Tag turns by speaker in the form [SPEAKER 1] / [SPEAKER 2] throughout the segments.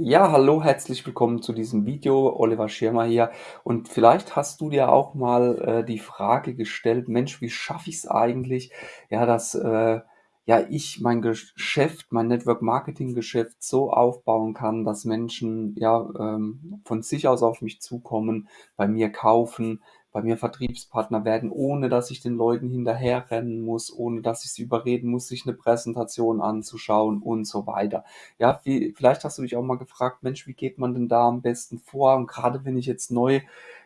[SPEAKER 1] Ja, hallo, herzlich willkommen zu diesem Video. Oliver Schirmer hier. Und vielleicht hast du dir auch mal äh, die Frage gestellt, Mensch, wie schaffe ich es eigentlich, ja, dass äh, ja ich mein Geschäft, mein Network Marketing Geschäft so aufbauen kann, dass Menschen ja ähm, von sich aus auf mich zukommen, bei mir kaufen, bei mir Vertriebspartner werden, ohne dass ich den Leuten hinterherrennen muss, ohne dass ich sie überreden muss, sich eine Präsentation anzuschauen und so weiter. Ja, wie vielleicht hast du dich auch mal gefragt: „Mensch, wie geht man denn da am besten vor?“ Und gerade wenn ich jetzt neu,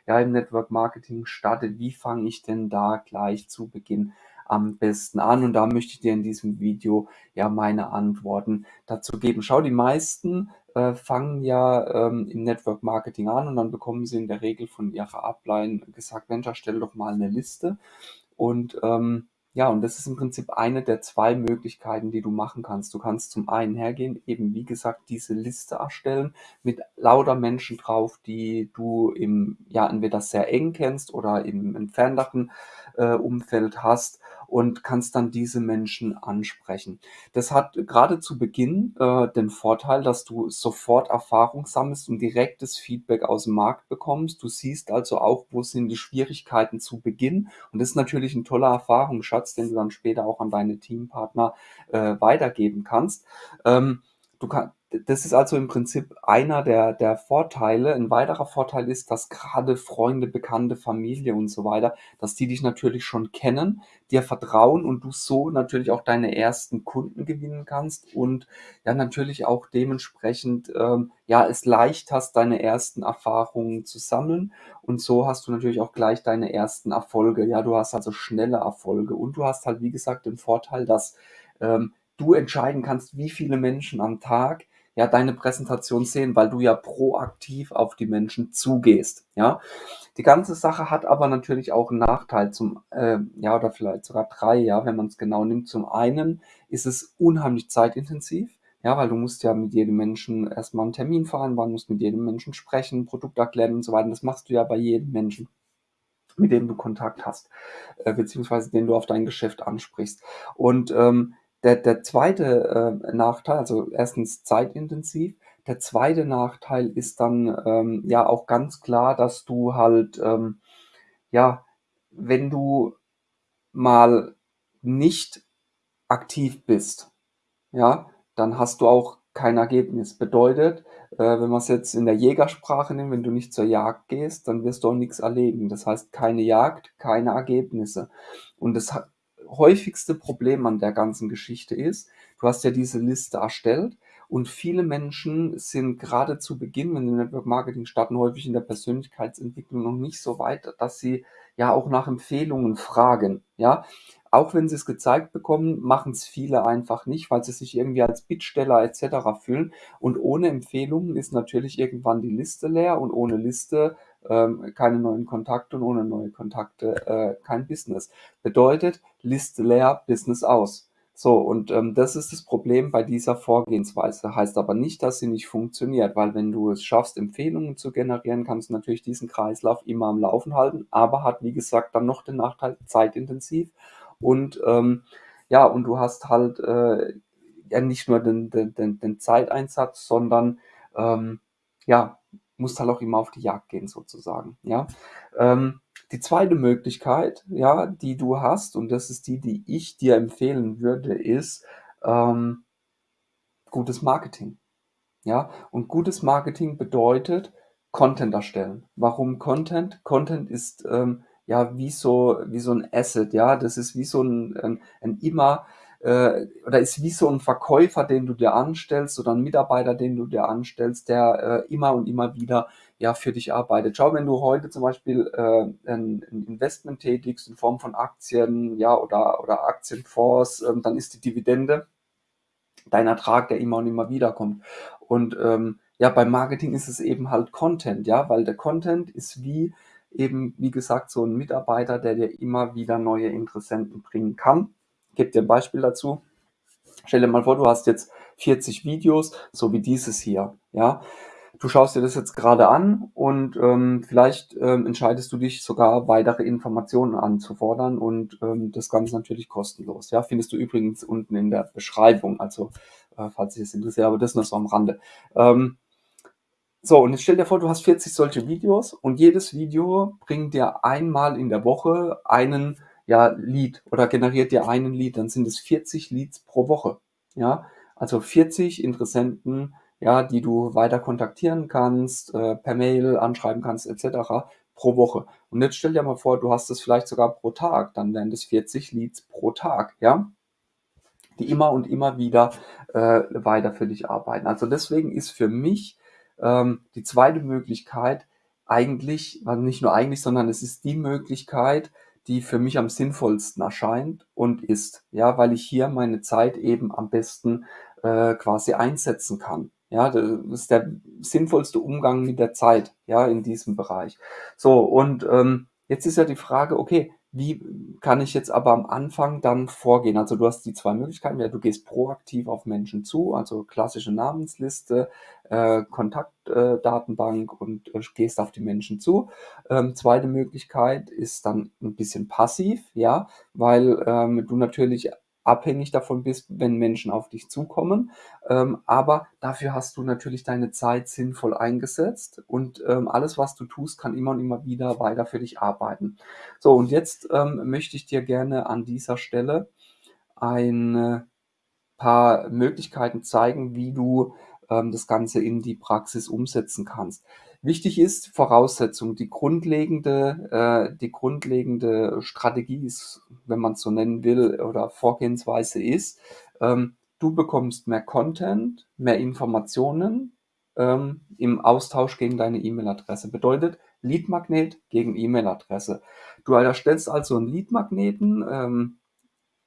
[SPEAKER 1] ja, im Network Marketing starte, wie fange ich denn da gleich zu Beginn am besten an? Und da möchte ich dir in diesem Video, ja, meine Antworten dazu geben. Schau, die meisten, äh, fangen ja, ähm, im Network Marketing an und dann bekommen sie in der Regel von ihrer Upline gesagt: „Mensch, erstelle doch mal eine Liste.“ Und, ähm ja, und das ist im Prinzip eine der 2 Möglichkeiten, die du machen kannst. Du kannst zum einen hergehen, eben wie gesagt, diese Liste erstellen mit lauter Menschen drauf, die du im ja, entweder sehr eng kennst oder im entfernteren, äh, Umfeld hast und kannst dann diese Menschen ansprechen. Das hat gerade zu Beginn, äh, den Vorteil, dass du sofort Erfahrung sammelst und direktes Feedback aus dem Markt bekommst. Du siehst also auch, wo sind die Schwierigkeiten zu Beginn und das ist natürlich ein toller Erfahrungsschatz, den du dann später auch an deine Teampartner, äh, weitergeben kannst. Ähm, du kann das ist also im Prinzip einer der der Vorteile. Ein weiterer Vorteil ist, dass gerade Freunde, Bekannte, Familie und so weiter, dass die dich natürlich schon kennen, dir vertrauen und du so natürlich auch deine ersten Kunden gewinnen kannst und ja natürlich auch dementsprechend, ähm, ja, es leicht hast, deine ersten Erfahrungen zu sammeln und so hast du natürlich auch gleich deine ersten Erfolge. Ja, du hast also schnelle Erfolge und du hast halt, wie gesagt, den Vorteil, dass, ähm, du entscheiden kannst, wie viele Menschen am Tag, ja, deine Präsentation sehen, weil du ja proaktiv auf die Menschen zugehst, ja? Die ganze Sache hat aber natürlich auch 'n Nachteil zum äh, ja, oder vielleicht sogar 3, ja, wenn man's genau nimmt. Zum einen ist es unheimlich zeitintensiv, ja, weil du musst ja mit jedem Menschen erst mal 'n Termin vereinbaren, musst mit jedem Menschen sprechen, Produkt erklären und so weiter. Das machst du ja bei jedem Menschen, mit dem du Kontakt hast, äh, beziehungsweise den du auf dein Geschäft ansprichst. Und, ähm, der der zweite, äh, Nachteil also erstens zeitintensiv. Der zweite Nachteil ist dann, ähm, ja auch ganz klar, dass du halt, ähm, ja, wenn du mal nicht aktiv bist, ja, dann hast du auch kein Ergebnis. Bedeutet, äh, wenn man's jetzt in der Jägersprache nimmt, wenn du nicht zur Jagd gehst, dann wirst du auch nix erlegen. Das heißt, keine Jagd, keine Ergebnisse. Und das ha häufigste Problem an der ganzen Geschichte ist, du hast ja diese Liste erstellt und viele Menschen sind grade zu Beginn, wenn sie Network Marketing starten, häufig in der Persönlichkeitsentwicklung noch nicht so weit, dass sie ja auch nach Empfehlungen fragen, ja? Auch wenn sie's gezeigt bekommen, machen's viele einfach nicht, weil sie sich irgendwie als Bittsteller et cetera fühlen. Und ohne Empfehlungen ist natürlich irgendwann die Liste leer und ohne Liste, ähm, keine neuen Kontakte und ohne neue Kontakte, äh, kein Business. Bedeutet, Liste leer, Business aus. So, und, ähm, das ist das Problem bei dieser Vorgehensweise. Heißt aber nicht, dass sie nicht funktioniert, weil wenn du es schaffst, Empfehlungen zu generieren, kannst du natürlich diesen Kreislauf immer am Laufen halten, aber hat, wie gesagt, dann noch den Nachteil, zeitintensiv und, ähm, ja, und du hast halt, äh, ja nicht nur den den den den Zeiteinsatz, sondern, ähm, ja, musst halt auch immer auf die Jagd gehen sozusagen, ja? Ähm, die zweite Möglichkeit, ja, die du hast, und das ist die, die ich dir empfehlen würde, ist, ähm gutes Marketing, ja? Und gutes Marketing bedeutet Content erstellen. Warum Content? Content ist, ähm, ja, wie so wie so 'n Asset, ja? Das ist wie so 'n 'n 'n immer äh, oder ist wie so 'n Verkäufer, den du dir anstellst oder 'n Mitarbeiter, den du dir anstellst, der, äh, immer und immer wieder, ja, für dich arbeitet. Schau, wenn du heute zum Beispiel, äh, 'n 'n Investment tätigst in Form von Aktien, ja, oder oder Aktienfonds, ähm, dann ist die Dividende dein Ertrag, der immer und immer wieder kommt. Und, ähm, ja, beim Marketing ist es eben halt Content, ja, weil der Content ist wie eben, wie gesagt, so 'n Mitarbeiter, der dir immer wieder neue Interessenten bringen kann. Gebe dir 'n Beispiel dazu. Stell dir mal vor, du hast jetzt 40 Videos, so wie dieses hier, ja? Du schaust dir das jetzt grade an und, ähm, vielleicht, ähm, entscheidest du dich sogar, weitere Informationen anzufordern und, ähm, das Ganze natürlich kostenlos, ja? Findest du übrigens unten in der Beschreibung, also, äh, falls dich das interessiert, aber das nur so am Rande. Ähm So, und jetzt stell dir vor, du hast 40 solche Videos und jedes Video bringt dir einmal in der Woche einen, ja, Lead oder generiert dir einen Lead, dann sind es 40 Leads pro Woche, ja? Also 40 Interessenten, ja, die du weiter kontaktieren kannst, äh, per Mail anschreiben kannst et cetera pro Woche. Und jetzt stell dir mal vor, du hast das vielleicht sogar pro Tag, dann wären das 40 Leads pro Tag, ja? Die immer und immer wieder, äh, weiter für dich arbeiten. Also deswegen ist für mich, ähm, die zweite Möglichkeit eigentlich also nicht nur eigentlich, sondern es ist die Möglichkeit, die für mich am sinnvollsten erscheint und ist, ja, weil ich hier meine Zeit eben am besten, äh, quasi einsetzen kann. Ja, das ist der sinnvollste Umgang mit der Zeit, ja, in diesem Bereich. So, und, ähm, jetzt ist ja die Frage, okay, wie kann ich jetzt aber am Anfang dann vorgehen? Also, du hast die 2 Möglichkeiten. Ja, du gehst proaktiv auf Menschen zu, also klassische Namensliste, äh, Kontakt äh, und, äh, gehst auf die Menschen zu. Ähm, zweite Möglichkeit ist dann 'n bisschen passiv, ja, weil, ähm, du natürlich abhängig davon bist, wenn Menschen auf dich zukommen. Ähm, aber dafür hast du natürlich deine Zeit sinnvoll eingesetzt und, ähm, alles, was du tust, kann immer und immer wieder weiter für dich arbeiten. So, und jetzt, ähm, möchte ich dir gerne an dieser Stelle ein paar Möglichkeiten zeigen, wie du, das Ganze in die Praxis umsetzen kannst. Wichtig ist Voraussetzung, die grundlegende äh, die grundlegende Strategie ist, wenn man's so nennen will oder Vorgehensweise ist, ähm, du bekommst mehr Content, mehr Informationen, ähm, im Austausch gegen deine E-Mail-Adresse. Bedeutet Lead-Magnet gegen E-Mail-Adresse. Du erstellst also 'n Lead-Magneten, ähm,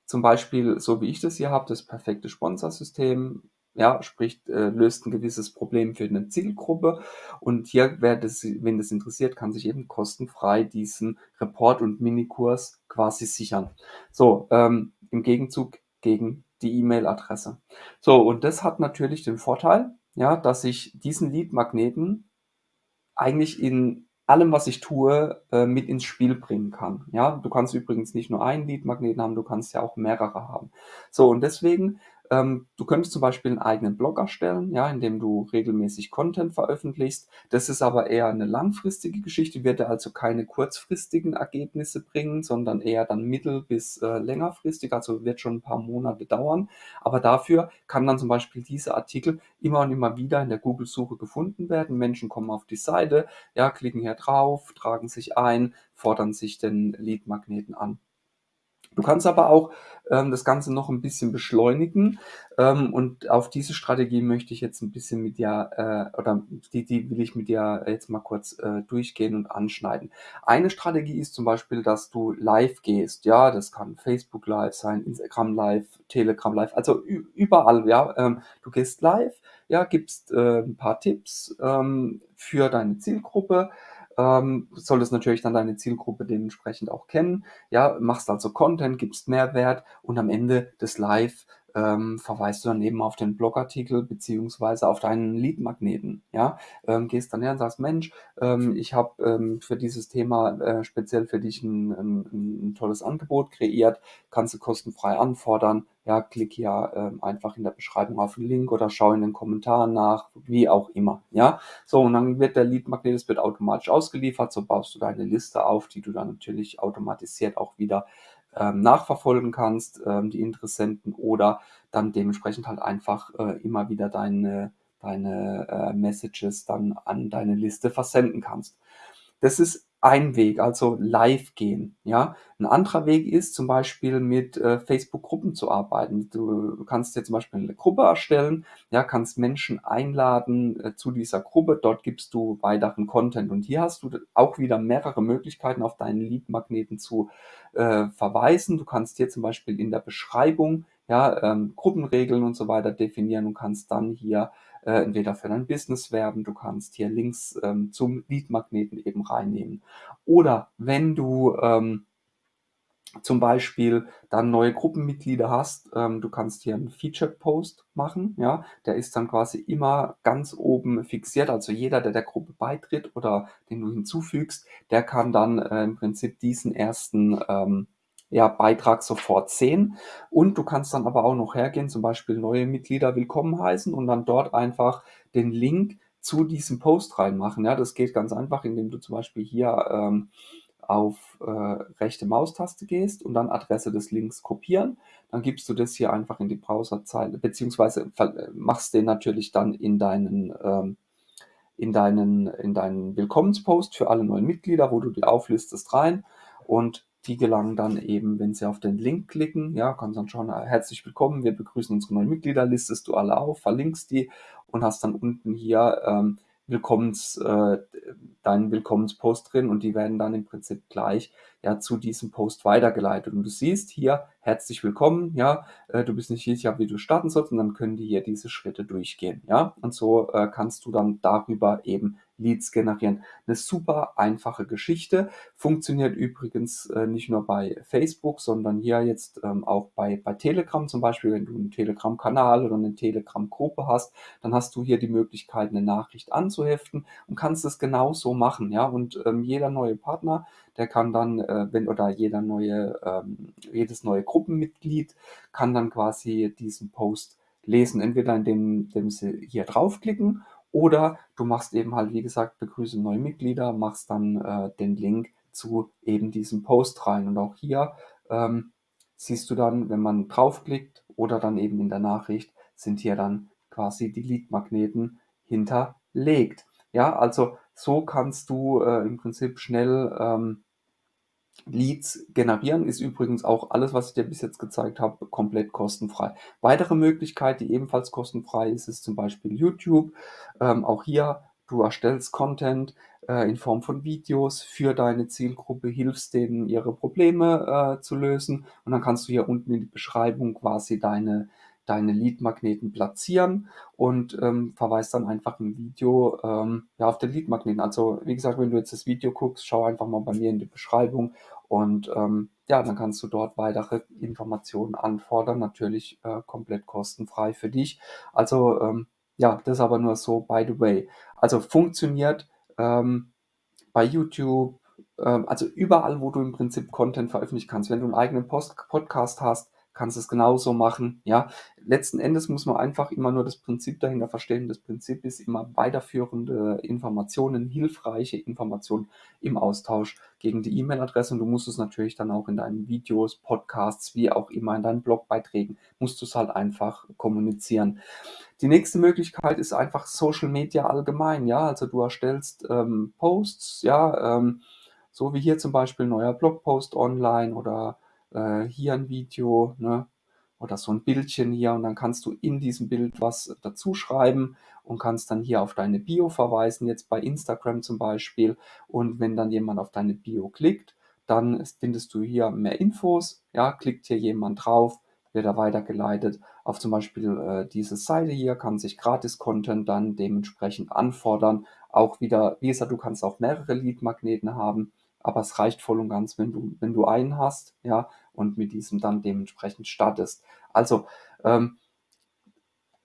[SPEAKER 1] zum Beispiel so wie ich das hier habe, das perfekte Sponsorsystem, ja, sprich, äh, löst 'n gewisses Problem für 'ne Zielgruppe. Und hier, wer das wen das interessiert, kann sich eben kostenfrei diesen Report und Minikurs quasi sichern. So, ähm, im Gegenzug gegen die E-Mail-Adresse. So, und das hat natürlich den Vorteil, ja, dass ich diesen Lead-Magneten eigentlich in allem, was ich tue, äh, mit ins Spiel bringen kann, ja? Du kannst übrigens nicht nur einen Lead-Magneten haben, du kannst ja auch mehrere haben. So, und deswegen ähm, du könntest zum Beispiel 'n eigenen Blog erstellen, ja, in dem du regelmäßig Content veröffentlichst. Das ist aber eher 'ne langfristige Geschichte, wird dir also keine kurzfristigen Ergebnisse bringen, sondern eher dann mittel bis, äh, längerfristig, also wird schon 'n paar Monate dauern. Aber dafür kann dann zum Beispiel dieser Artikel immer und immer wieder in der Google-Suche gefunden werden. Menschen kommen auf die Seite, ja, klicken hier drauf, tragen sich ein, fordern sich den Lead-Magneten an. Du kannst aber auch, ähm, das Ganze noch 'n bisschen beschleunigen, ähm, und auf diese Strategie möchte ich jetzt 'n bisschen mit dir äh, oder die die will ich mit dir jetzt mal kurz, äh, durchgehen und anschneiden. Eine Strategie ist zum Beispiel, dass du live gehst, ja? Das kann Facebook Live sein, Instagram Live, Telegram Live, also überall, ja? Ähm, du gehst live, ja, gibst, äh, 'n paar Tipps, ähm, für deine Zielgruppe, ähm, solltest natürlich dann deine Zielgruppe dementsprechend auch kennen, ja? Machst also Content, gibst Mehrwert und am Ende des Live, ähm, verweist du dann eben auf den Blogartikel beziehungsweise auf deinen Lead-Magneten, ja? Ähm, gehst dann her und sagst: „Mensch, ähm, ich habe, ähm, für dieses Thema, äh, speziell für dich 'n 'n 'n 'n tolles Angebot kreiert, kannst du kostenfrei anfordern. Ja, klick hier, ähm, einfach in der Beschreibung auf 'n Link oder schau in den Kommentaren nach“, wie auch immer, ja? So, und dann wird der Lead-Magnet wird automatisch ausgeliefert, so baust du deine Liste auf, die du dann natürlich automatisiert auch wieder, ähm, nachverfolgen kannst, ähm, die Interessenten oder dann dementsprechend halt einfach, äh, immer wieder deine deine, äh, Messages dann an deine Liste versenden kannst. Das ist ein Weg, also live gehen, ja? 'N anderer Weg ist zum Beispiel mit, äh, Facebook-Gruppen zu arbeiten. Du kannst dir zum Beispiel 'ne Gruppe erstellen, ja, kannst Menschen einladen, äh, zu dieser Gruppe. Dort gibst du weiteren Content. Und hier hast du auch wieder mehrere Möglichkeiten, auf deinen Lead-Magneten zu, äh, verweisen. Du kannst hier zum Beispiel in der Beschreibung, ja, ähm, Gruppenregeln und so weiter definieren und kannst dann hier, äh, entweder für dein Business werben, du kannst hier Links, ähm, zum Lead-Magneten eben reinnehmen. Oder wenn du, ähm, zum Beispiel dann neue Gruppenmitglieder hast, ähm, du kannst hier 'n Featured-Post machen, ja? Der ist dann quasi immer ganz oben fixiert. Also jeder, der der Gruppe beitritt oder den du hinzufügst, der kann dann, äh, im Prinzip diesen ersten, ähm, ja, Beitrag sofort sehen. Und du kannst dann aber auch noch hergehen, zum Beispiel neue Mitglieder willkommen heißen und dann dort einfach den Link zu diesem Post reinmachen. Ja, das geht ganz einfach, indem du zum Beispiel hier ähm, auf äh, rechte Maustaste gehst und dann Adresse des Links kopieren. Dann gibst du das hier einfach in die Browserzeile, beziehungsweise machst den natürlich dann in deinen, ähm, in deinen, in deinen Willkommenspost für alle neuen Mitglieder, wo du die auflistest rein und die gelangen dann eben, wenn sie auf den Link klicken, ja, kannst dann schauen, herzlich willkommen, wir begrüßen unsere neuen Mitglieder, listest du alle auf, verlinkst die und hast dann unten hier ähm, Willkommens, äh, deinen Willkommenspost drin und die werden dann im Prinzip gleich ja zu diesem Post weitergeleitet. Und du siehst hier, herzlich willkommen, ja, äh, du bist nicht sicher, wie du starten sollst und dann können die hier diese Schritte durchgehen, ja. Und so äh, kannst du dann darüber eben Leads generieren. Eine super einfache Geschichte. Funktioniert übrigens äh, nicht nur bei Facebook, sondern hier jetzt ähm, auch bei, bei Telegram zum Beispiel. Wenn du einen Telegram-Kanal oder eine Telegram-Gruppe hast, dann hast du hier die Möglichkeit, eine Nachricht anzuheften und kannst es genauso machen. Ja? Und ähm, jeder neue Partner, der kann dann, äh, wenn oder jeder neue, ähm, jedes neue Gruppenmitglied kann dann quasi diesen Post lesen, entweder indem, indem sie hier draufklicken oder du machst eben halt, wie gesagt, begrüße neue Mitglieder, machst dann äh, den Link zu eben diesem Post rein. Und auch hier ähm, siehst du dann, wenn man draufklickt oder dann eben in der Nachricht, sind hier dann quasi die Leadmagneten hinterlegt. Ja, also so kannst du äh, im Prinzip schnell ähm, Leads generieren ist übrigens auch alles, was ich dir bis jetzt gezeigt habe, komplett kostenfrei. Weitere Möglichkeit, die ebenfalls kostenfrei ist, ist zum Beispiel YouTube. Ähm, auch hier, du erstellst Content äh, in Form von Videos für deine Zielgruppe, hilfst denen, ihre Probleme äh, zu lösen und dann kannst du hier unten in die Beschreibung quasi deine deine Lead-Magneten platzieren und ähm, verweist dann einfach im Video ähm, ja, auf den Lead-Magneten. Also wie gesagt, wenn du jetzt das Video guckst, schau einfach mal bei mir in die Beschreibung und ähm, ja, dann kannst du dort weitere Informationen anfordern, natürlich äh, komplett kostenfrei für dich. Also ähm, ja, das aber nur so by the way. Also funktioniert ähm, bei YouTube, ähm, also überall, wo du im Prinzip Content veröffentlichen kannst. Wenn du einen eigenen Post Podcast hast, kannst es genauso machen. Ja, letzten Endes muss man einfach immer nur das Prinzip dahinter verstehen. Das Prinzip ist immer weiterführende Informationen, hilfreiche Informationen im Austausch gegen die E-Mail-Adresse. Und du musst es natürlich dann auch in deinen Videos, Podcasts, wie auch immer in deinen Blogbeiträgen, musst du es halt einfach kommunizieren. Die nächste Möglichkeit ist einfach Social Media allgemein. Ja, also du erstellst ähm, Posts, ja, ähm, so wie hier zum Beispiel neuer Blogpost online oder äh, hier ein Video ne? oder so ein Bildchen hier und dann kannst du in diesem Bild was dazu schreiben und kannst dann hier auf deine Bio verweisen, jetzt bei Instagram zum Beispiel. Und wenn dann jemand auf deine Bio klickt, dann findest du hier mehr Infos. Ja, klickt hier jemand drauf, wird er weitergeleitet auf zum Beispiel äh, diese Seite hier, kann sich Gratis-Content dann dementsprechend anfordern. Auch wieder, wie gesagt, du kannst auch mehrere Lead-Magneten haben aber es reicht voll und ganz, wenn du, wenn du einen hast, ja, und mit diesem dann dementsprechend startest. Also, ähm,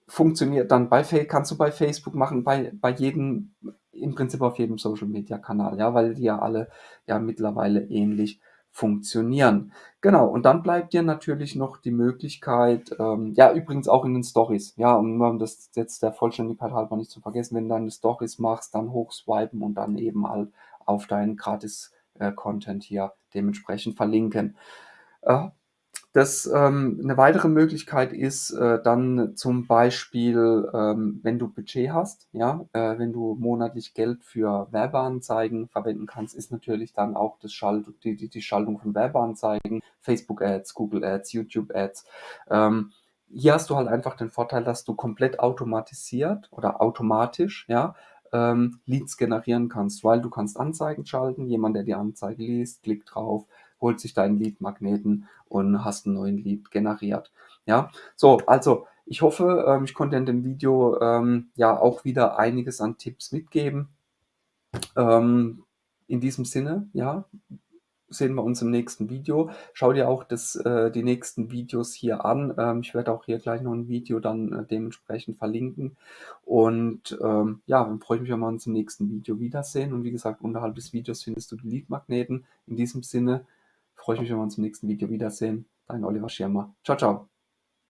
[SPEAKER 1] funktioniert dann bei Facebook, kannst du bei Facebook machen, bei, bei jedem, im Prinzip auf jedem Social Media Kanal, ja, weil die ja alle ja mittlerweile ähnlich funktionieren. Genau, und dann bleibt dir natürlich noch die Möglichkeit, ähm, ja, übrigens auch in den Stories, ja, nur um das jetzt der Vollständigkeit halber nicht zu vergessen, wenn du deine Stories machst, dann hochswipen und dann eben halt auf deinen gratis äh, Content hier dementsprechend verlinken. Äh, das, ähm, eine weitere Möglichkeit ist äh, dann zum Beispiel, ähm, wenn du Budget hast, ja, äh, wenn du monatlich Geld für Werbeanzeigen verwenden kannst, ist natürlich dann auch das Schalt die, die, die Schaltung von Werbeanzeigen, Facebook Ads, Google Ads, YouTube Ads. Ähm, hier hast du halt einfach den Vorteil, dass du komplett automatisiert oder automatisch, ja, ähm, Leads generieren kannst, weil du kannst Anzeigen schalten, jemand, der die Anzeige liest, klickt drauf, holt sich deinen Lead-Magneten und hast einen neuen Lead generiert. Ja, so, also ich hoffe, ähm, ich konnte in dem Video ähm, ja auch wieder einiges an Tipps mitgeben. Ähm, in diesem Sinne, ja, sehen wir uns im nächsten Video. Schau dir auch das, äh, die nächsten Videos hier an. Ähm, ich werde auch hier gleich noch ein Video dann äh, dementsprechend verlinken. Und ähm, ja, dann freue ich mich, wenn wir uns im nächsten Video wiedersehen. Und wie gesagt, unterhalb des Videos findest du die Lead-Magneten. In diesem Sinne freue ich mich, wenn wir uns im nächsten Video wiedersehen. Dein Oliver Schirmer. Ciao, ciao.